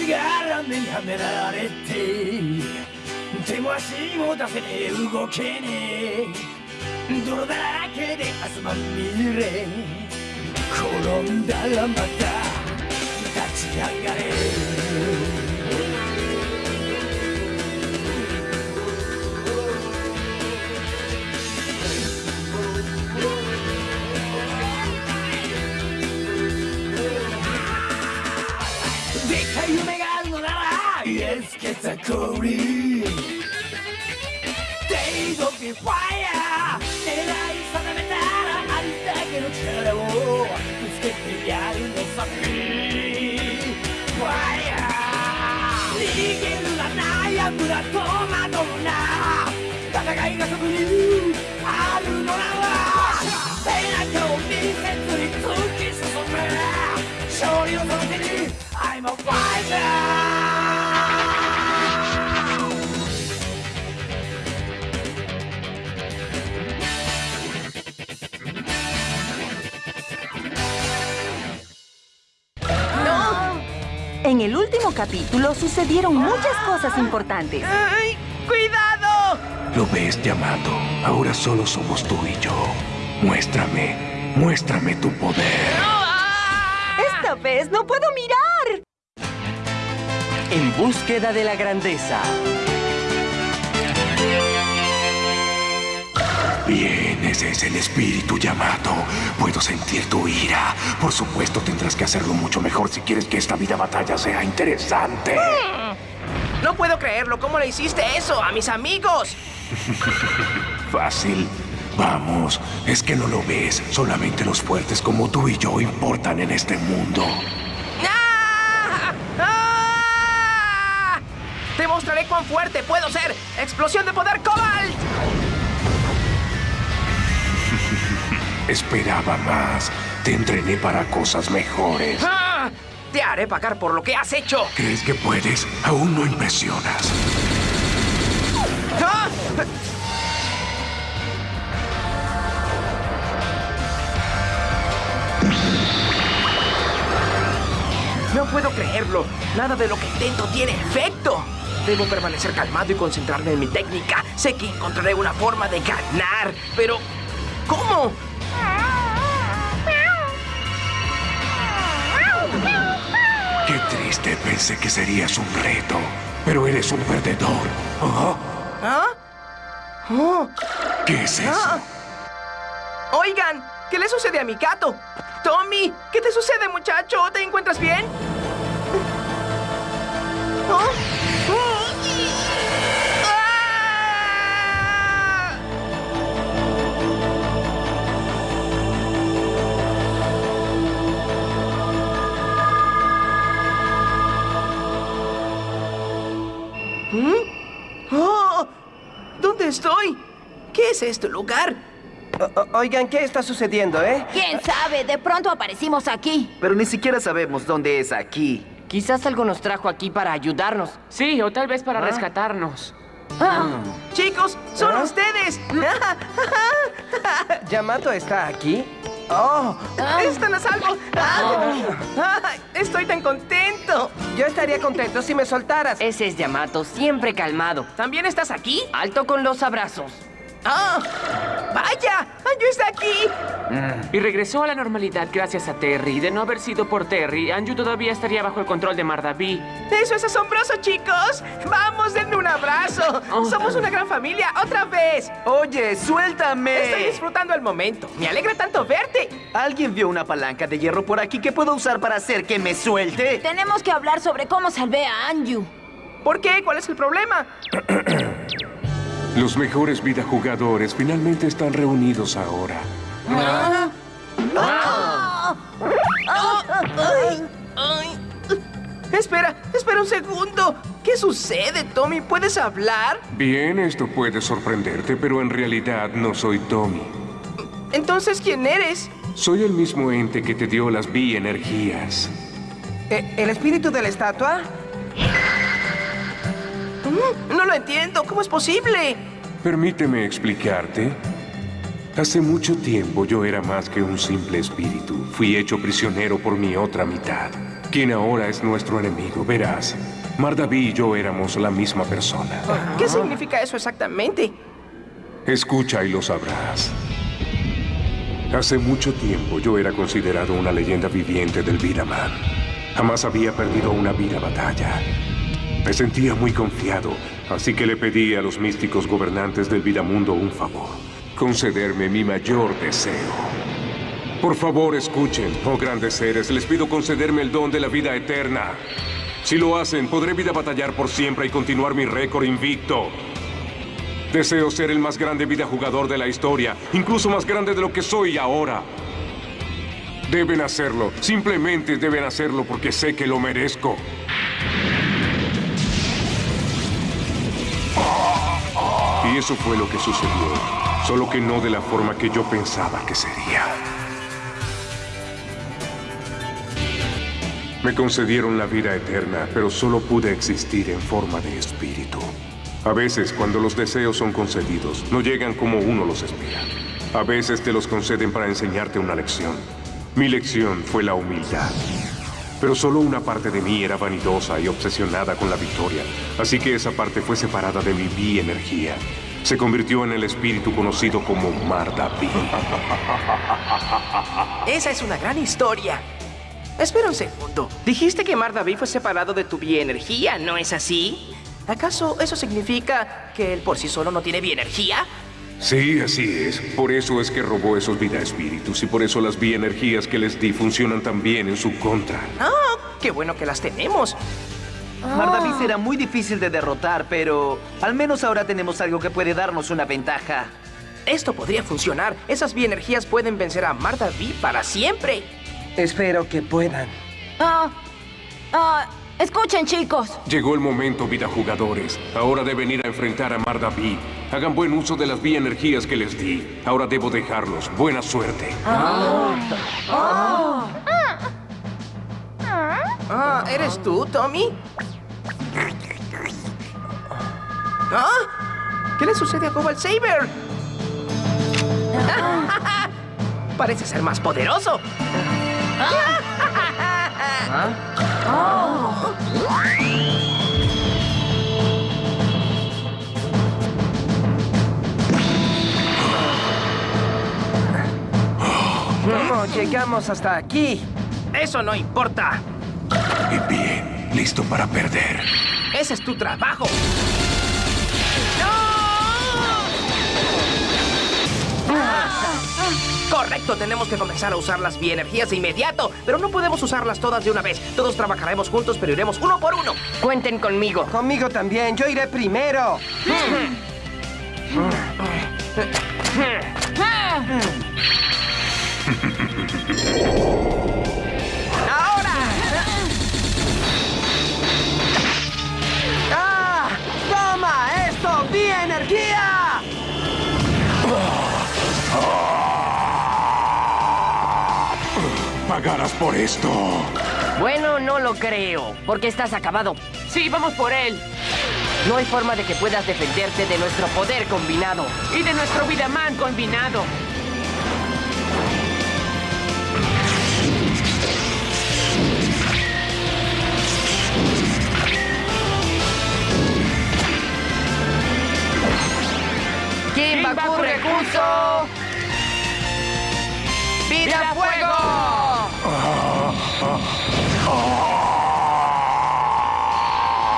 がんじがらめにはめられて手も足も出せねえ動けねえ泥だらけで汗まみれ転んだらまた立ち上がれイエスケツァコリ Days of the fire 狙い定めたらありだけの力をぶつけてやるのさ。Fire 逃げるな悩むな戸惑うな。戦いがそこにあるのなら。背中を見せずに突き進む。勝利をその手に I'm a fighter「En el último capítulo sucedieron muchas cosas importantes. ¡Ay! ¡Cuidado! ¿Lo ves, Yamato? Ahora solo somos tú y yo. Muéstrame, muéstrame tu poder. Esta vez no puedo mirar. En búsqueda de la grandeza. Bien, ese es el espíritu Yamato. Puedo sentir tu ira. Por supuesto, tendrás que hacerlo mucho mejor si quieres que esta vida batalla sea interesante. No puedo creerlo. ¿Cómo le hiciste eso a mis amigos? Fácil. Vamos, es que no lo ves. Solamente los fuertes como tú y yo importan en este mundo. ¡Ah! ¡Ah! Te mostraré cuán fuerte puedo ser. ¡Explosión de poder Cobalt! Esperaba más. Te entrené para cosas mejores. ¡Ah! Te haré pagar por lo que has hecho. ¿Crees que puedes? Aún no impresionas. ¡Ah! No puedo creerlo. Nada de lo que intento tiene efecto. Debo permanecer calmado y concentrarme en mi técnica. Sé que encontraré una forma de ganar, pero ¿cómo? Pensé que serías un reto. Pero eres un perdedor. ¿Ah? ¿Ah? Oh. ¿Qué es eso? Ah. Oigan, ¿qué le sucede a mi gato? Tommy, ¿qué te sucede, muchacho? ¿Te encuentras bien? ¿Oh? ¡Oh! Es este lugar? O- oigan, ¿qué está sucediendo, eh? ¿Quién sabe? De pronto aparecimos aquí. Pero ni siquiera sabemos dónde es aquí. Quizás algo nos trajo aquí para ayudarnos. Sí, o tal vez para rescatarnos. Chicos, son ustedes. ¿Yamato está aquí? ¡Oh! Están a salvo. Ah, Estoy tan contento. Yo estaría contento si me soltaras. Ese es Yamato, siempre calmado. ¿También estás aquí? Alto con los abrazos. ¡Ah! ¡Vaya! ¡Anju está aquí! Y regresó a la normalidad gracias a Terry. De no haber sido por Terry, Anju todavía estaría bajo el control de Mardaví. ¡Eso es asombroso, chicos! ¡Vamos, denme un abrazo! ¡Somos una gran familia otra vez! Oye, suéltame. Estoy disfrutando el momento. Me alegra tanto verte. ¿Alguien vio una palanca de hierro por aquí que puedo usar para hacer que me suelte? Tenemos que hablar sobre cómo salvé a Anju. ¿Por qué? ¿Cuál es el problema? Los mejores vida jugadores finalmente están reunidos ahora. Ay. Espera, espera un segundo. ¿Qué sucede, Tommy? ¿Puedes hablar? Bien, esto puede sorprenderte, pero en realidad no soy Tommy. Entonces, ¿quién eres? Soy el mismo ente que te dio las bi-energías. Eh, ¿El espíritu de la estatua? Mm, No lo entiendo. ¿Cómo es posible? Permíteme explicarte. Hace mucho tiempo yo era más que un simple espíritu. Fui hecho prisionero por mi otra mitad, quien ahora es nuestro enemigo. Verás, Mardaví y yo éramos la misma persona. ¿Qué significa eso exactamente? Escucha y lo sabrás. Hace mucho tiempo yo era considerado una leyenda viviente del Viraman. Jamás había perdido una vida batalla. Me sentía muy confiado, así que le pedí a los místicos gobernantes del Vidamundo un favor. Concederme mi mayor deseo. Por favor, escuchen, oh grandes seres, les pido concederme el don de la vida eterna. Si lo hacen, podré vida batallar por siempre y continuar mi récord invicto. Deseo ser el más grande vida jugador de la historia, incluso más grande de lo que soy ahora. Deben hacerlo, simplemente deben hacerlo porque sé que lo merezco. Y eso fue lo que sucedió, solo que no de la forma que yo pensaba que sería. Me concedieron la vida eterna, pero solo pude existir en forma de espíritu. A veces, cuando los deseos son concedidos, no llegan como uno los espera. A veces te los conceden para enseñarte una lección. Mi lección fue la humildad. Pero solo una parte de mí era vanidosa y obsesionada con la victoria, así que esa parte fue separada de mi bi-energía. Se convirtió en el espíritu conocido como Mardaví. Esa es una gran historia. Espera un segundo. Dijiste que Mardaví fue separado de tu bienergía, ¿no es así? ¿Acaso eso significa que él por sí solo no tiene bienergía? Sí, así es. Por eso es que robó esos vida espíritus y por eso las bienergías que les di funcionan tan bien en su contra. ¡Ah! ¡Qué bueno que las tenemos! Mardaví será muy difícil de derrotar, pero al menos ahora tenemos algo que puede darnos una ventaja. Esto podría funcionar. Esas bienergías pueden vencer a Mardaví para siempre. Espero que puedan. Ah, ah, escuchen, chicos. Llegó el momento, vida jugadores. Ahora deben ir a enfrentar a Mardaví. Hagan buen uso de las bienergías que les di. Ahora debo dejarlos. Buena suerte. Ah, ¿eres tú, Tommy? ¿Ah? ¿Qué le sucede a Cobalt Saber? Parece ser más poderoso. ¿Cómo llegamos hasta aquí? Eso no importa. Y bien, listo para perder. Ese es tu trabajo. Correcto, tenemos que comenzar a usar las bienergías de inmediato, pero no podemos usarlas todas de una vez. Todos trabajaremos juntos, pero iremos uno por uno. Cuenten conmigo. Conmigo también, yo iré primero. ¡Ahora! ¡Ah! ¡Toma esto! ¡Vi energía! Pagarás por esto. Bueno, no lo creo, porque estás acabado. Sí, vamos por él. No hay forma de que puedas defenderte de nuestro poder combinado. Y de nuestro Vidaman combinado. ¿Quién va Kimba recurso? ¡Vida fuego!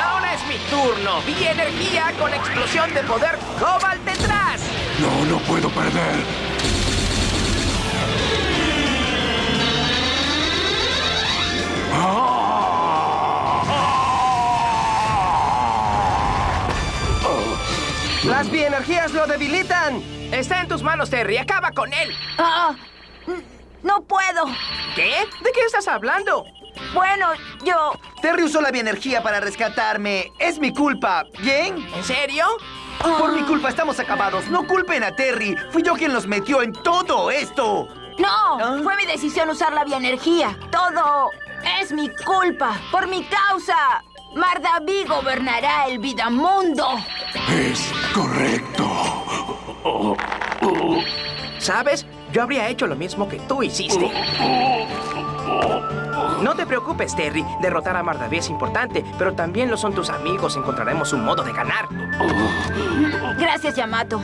Ahora es mi turno. Vi energía con explosión de poder Cobalt detrás. No, no puedo perder. ¡Las bienergías lo debilitan! Está en tus manos, Terry. Acaba con él. Ah, no puedo. ¿Qué? ¿De qué estás hablando? Bueno, yo... Terry usó la bienergía para rescatarme. Es mi culpa. ¿Bien? ¿En serio? Por mi culpa estamos acabados. No culpen a Terry. Fui yo quien los metió en todo esto. No, fue mi decisión usar la bioenergía. Todo es mi culpa. Por mi causa. Mardaví gobernará el Vidamundo. Es correcto. ¿Sabes? Yo habría hecho lo mismo que tú hiciste. No te preocupes, Terry. Derrotar a Mardaví es importante, pero también lo son tus amigos. Encontraremos un modo de ganar. Gracias, Yamato.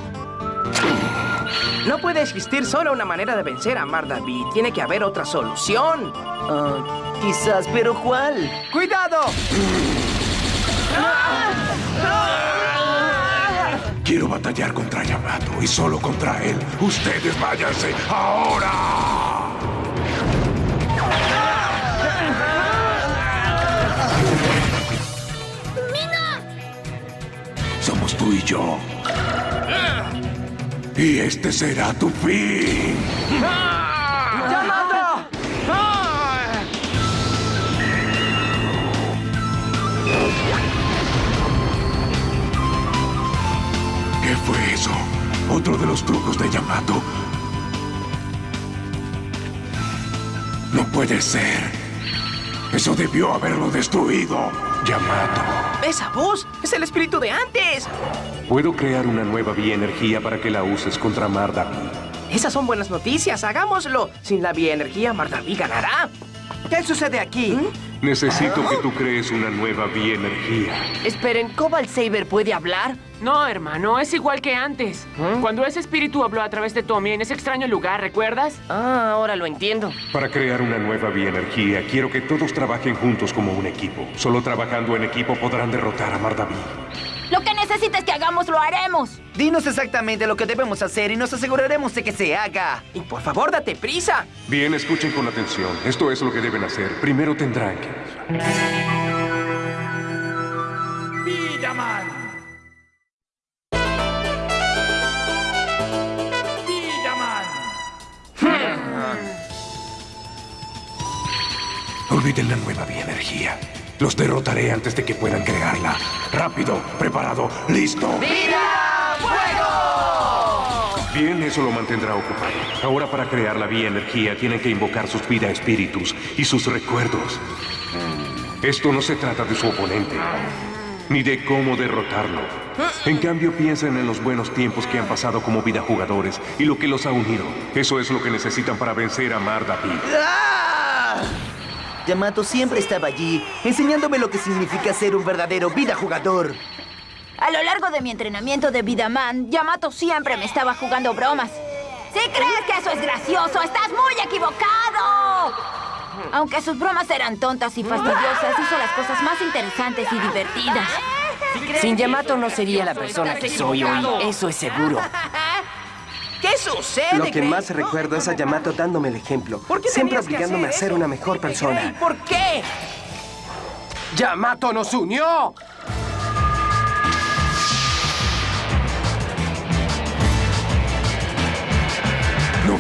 No puede existir solo una manera de vencer a Mardaví. Tiene que haber otra solución. Ah, quizás, pero ¿cuál? ¡Cuidado! Quiero batallar contra Yamato y solo contra él. Ustedes váyanse ahora. Somos tú y yo. Y este será tu fin. Fue eso? ¿Otro de los trucos de Yamato? No puede ser. Eso debió haberlo destruido. Yamato. ¡Esa voz! ¡Es el espíritu de antes! Puedo crear una nueva bioenergía para que la uses contra Mardaví. Esas son buenas noticias. Hagámoslo. Sin la bioenergía, Mardaví ganará. ¿Qué sucede aquí? Necesito que tú crees una nueva bioenergía. Esperen, ¿Cobalt Saber puede hablar? No, hermano, es igual que antes. Cuando ese espíritu habló a través de Tommy en ese extraño lugar, ¿recuerdas? Ah, ahora lo entiendo. Para crear una nueva bioenergía, quiero que todos trabajen juntos como un equipo. Solo trabajando en equipo podrán derrotar a Mardaví. Lo que necesites que hagamos, lo haremos. Dinos exactamente lo que debemos hacer y nos aseguraremos de que se haga. Y por favor, date prisa. Bien, escuchen con atención. Esto es lo que deben hacer. Primero tendrán que... Olviden la nueva bioenergía. Los derrotaré antes de que puedan crearla. Rápido, preparado, listo. ¡Vida! ¡Fuego! Bien, eso lo mantendrá ocupado. Ahora para crear la bioenergía tienen que invocar sus vida espíritus y sus recuerdos. Esto no se trata de su oponente, ni de cómo derrotarlo. En cambio, piensen en los buenos tiempos que han pasado como vida jugadores y lo que los ha unido. Eso es lo que necesitan para vencer a Mardapi. ¡Ah! Yamato siempre estaba allí, enseñándome lo que significa ser un verdadero vida jugador. A lo largo de mi entrenamiento de Vidaman, Yamato siempre me estaba jugando bromas. Si crees que eso es gracioso, estás muy equivocado. Aunque sus bromas eran tontas y fastidiosas, hizo las cosas más interesantes y divertidas. Sin Yamato no sería la persona que soy hoy, eso es seguro. ¿Qué sucede? Lo que más recuerdo es a Yamato dándome el ejemplo. ¿Por qué Siempre obligándome a ser una mejor persona. ¿Por qué? ¡Yamato nos unió!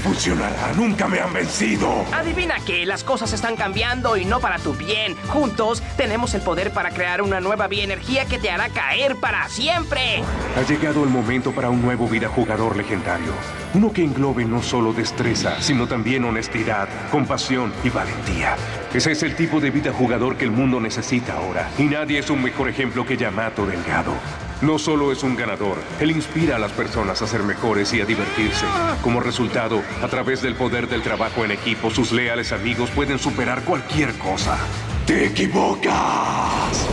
Funcionará, nunca me han vencido. Adivina que las cosas están cambiando y no para tu bien. Juntos tenemos el poder para crear una nueva bioenergía que te hará caer para siempre. Ha llegado el momento para un nuevo vida jugador legendario. Uno que englobe no solo destreza, sino también honestidad, compasión y valentía. Ese es el tipo de vida jugador que el mundo necesita ahora. Y nadie es un mejor ejemplo que Yamato Delgado. No solo es un ganador, él inspira a las personas a ser mejores y a divertirse. Como resultado, a través del poder del trabajo en equipo, sus leales amigos pueden superar cualquier cosa. ¡Te equivocas!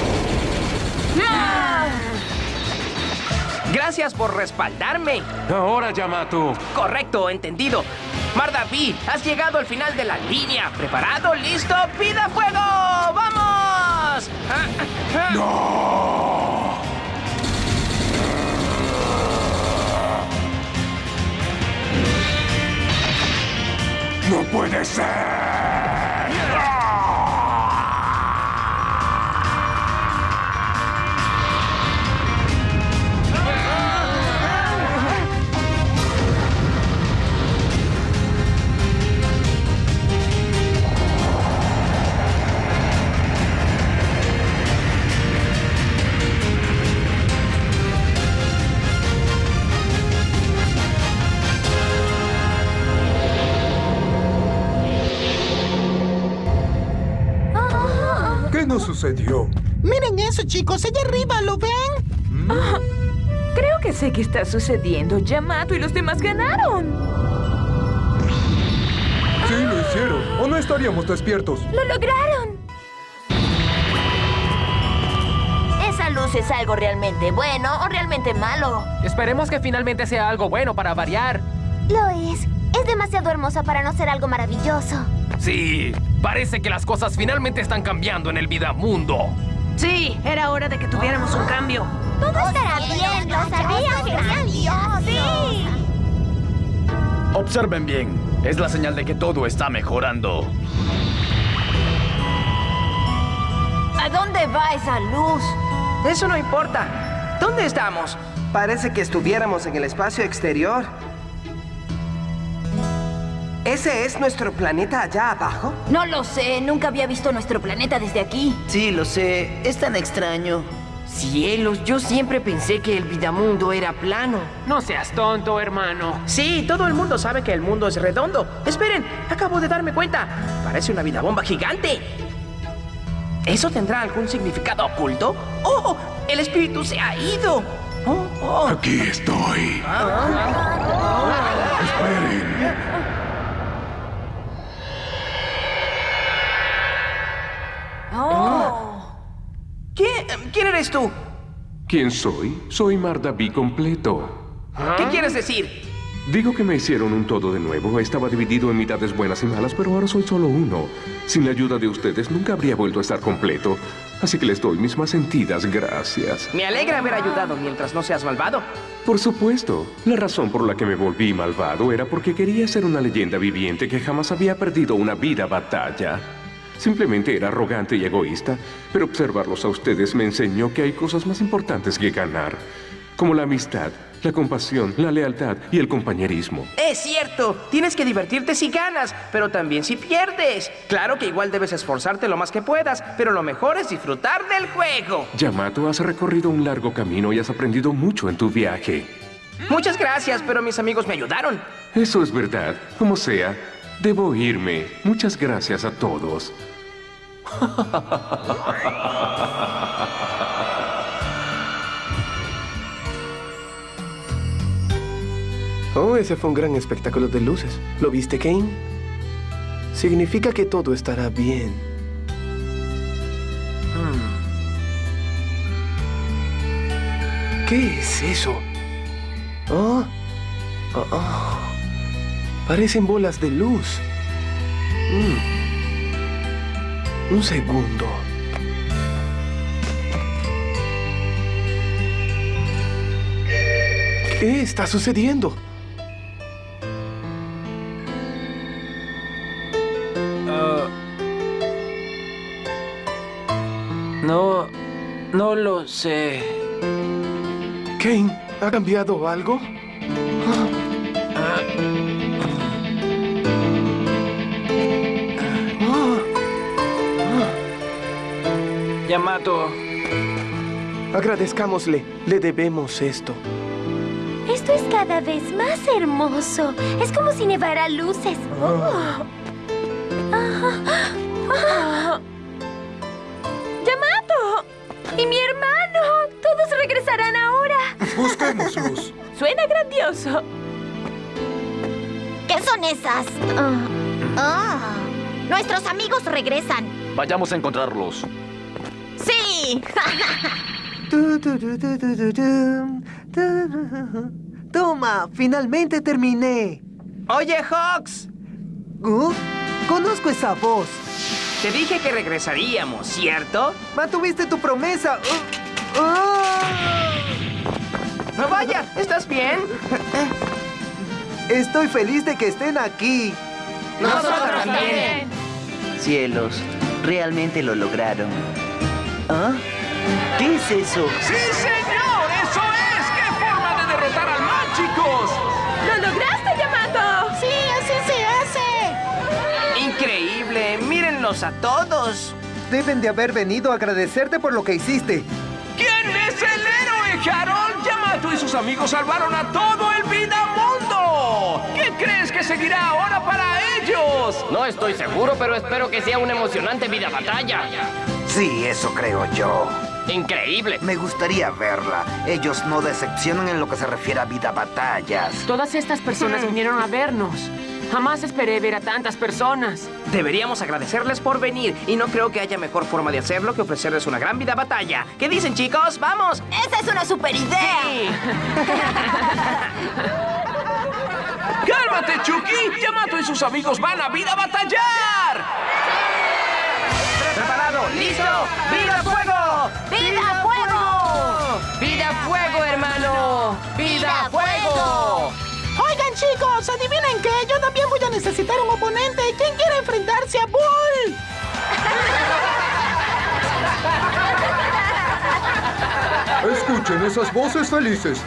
Gracias por respaldarme. Ahora, Yamato. Correcto, entendido. Mardaví, has llegado al final de la línea. ¿Preparado? ¿Listo? ¡Pida fuego! ¡Vamos! Ah, ¡No puede ser! sucedió? Miren eso, chicos. Allá arriba, ¿lo ven? Mm. Ah, creo que sé qué está sucediendo. Yamato y los demás ganaron. Sí, lo hicieron. O no estaríamos despiertos. ¡Lo lograron! Esa luz es algo realmente bueno o realmente malo. Esperemos que finalmente sea algo bueno para variar. Lo es. Es demasiado hermosa para no ser algo maravilloso. Sí, parece que las cosas finalmente están cambiando en el Vidamundo. Sí, era hora de que tuviéramos un cambio. Todo estará bien, lo sabía, Sí. Observen bien. Es la señal de que todo está mejorando. ¿A dónde va esa luz? Eso no importa. ¿Dónde estamos? Parece que estuviéramos en el espacio exterior. ¿Ese es nuestro planeta allá abajo? No lo sé, nunca había visto nuestro planeta desde aquí. Sí, lo sé. Es tan extraño. Cielos, yo siempre pensé que el Vidamundo era plano. No seas tonto, hermano. Sí, todo el mundo sabe que el mundo es redondo. Esperen, acabo de darme cuenta. Parece una vida bomba gigante. ¿Eso tendrá algún significado oculto? ¡Oh! ¡El espíritu se ha ido! Oh, oh. Aquí estoy. Esperen. Oh. ¿Quién, ¿Quién eres tú? ¿Quién soy? Soy Mardaví completo. ¿Qué quieres decir? Digo que me hicieron un todo de nuevo. Estaba dividido en mitades buenas y malas, pero ahora soy solo uno. Sin la ayuda de ustedes nunca habría vuelto a estar completo. Así que les doy mis más sentidas gracias. Me alegra haber ayudado mientras no seas malvado. Por supuesto. La razón por la que me volví malvado era porque quería ser una leyenda viviente que jamás había perdido una vida batalla. Simplemente era arrogante y egoísta, pero observarlos a ustedes me enseñó que hay cosas más importantes que ganar, como la amistad, la compasión, la lealtad y el compañerismo. Es cierto, tienes que divertirte si ganas, pero también si pierdes. Claro que igual debes esforzarte lo más que puedas, pero lo mejor es disfrutar del juego. Yamato, has recorrido un largo camino y has aprendido mucho en tu viaje. Muchas gracias, pero mis amigos me ayudaron. Eso es verdad. Como sea, debo irme. Muchas gracias a todos. Oh, ese fue un gran espectáculo de luces. ¿Lo viste, Kane? Significa que todo estará bien. ¿Qué es eso? Oh, oh, oh. Parecen bolas de luz. Mm. Un segundo. ¿Qué está sucediendo? Ah. no... no lo sé. Kane, ¿ha cambiado algo? Yamato. Agradezcámosle. Le debemos esto. Esto es cada vez más hermoso. Es como si nevara luces. Oh. Ah, ah. ¡Yamato! ¡Y mi hermano! ¡Todos regresarán ahora! Busquémoslos. Suena grandioso. ¿Qué son esas? Ah. Ah. Nuestros amigos regresan. Vayamos a encontrarlos. Toma, finalmente terminé. Oye, Hawks. Uh, Conozco esa voz. Te dije que regresaríamos, ¿cierto? Mantuviste tu promesa. Uh, uh. No vaya, ¿estás bien? Estoy feliz de que estén aquí. Nosotros también. Cielos, realmente lo lograron. ¿Ah? ¿Qué es eso? ¡Sí, señor! ¡Eso es! ¡Qué forma de derrotar al mal, chicos! ¡Lo lograste, Yamato! Sí, así se hace. Increíble. Mírenlos a todos. Deben de haber venido a agradecerte por lo que hiciste. ¿Quién es el héroe, Harold? Yamato y sus amigos salvaron a todo el Vidamundo. ¿Qué crees que seguirá ahora para ellos? No estoy seguro, pero espero que sea una emocionante vida batalla. Sí, eso creo yo. Increíble. Me gustaría verla. Ellos no decepcionan en lo que se refiere a vida batallas. Todas estas personas vinieron a vernos. Jamás esperé ver a tantas personas. Deberíamos agradecerles por venir y no creo que haya mejor forma de hacerlo que ofrecerles una gran vida batalla. ¿Qué dicen, chicos? ¡Vamos! ¡Esa es una super idea! ¡Cálmate, Chucky! Yamato y sus amigos van a vida batallar. ¡Listo! ¡Vida fuego! ¡Vida fuego! ¡Vida fuego, hermano! ¡Vida fuego! Oigan, chicos, ¿adivinen qué? Yo también voy a necesitar un oponente. ¿Quién quiere enfrentarse a Bull? Escuchen esas voces felices.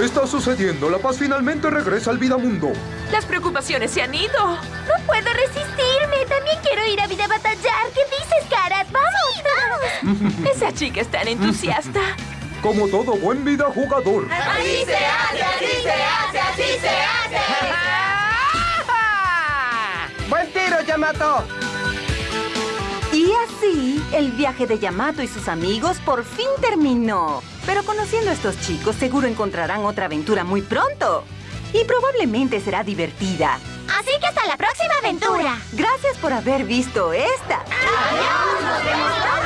Está sucediendo. La paz finalmente regresa al vida mundo. Las preocupaciones se han ido. No puedo resistirme. También quiero ir a vida batallar. ¿Qué dices. Esa chica es tan entusiasta. Como todo buen vida jugador. ¡Así se hace! ¡Así se hace! ¡Así se hace! ¡Buen tiro, Yamato! Y así, el viaje de Yamato y sus amigos por fin terminó. Pero conociendo a estos chicos, seguro encontrarán otra aventura muy pronto. Y probablemente será divertida. Así que hasta la próxima aventura. Gracias por haber visto esta. ¡Adiós! ¡Nos vemos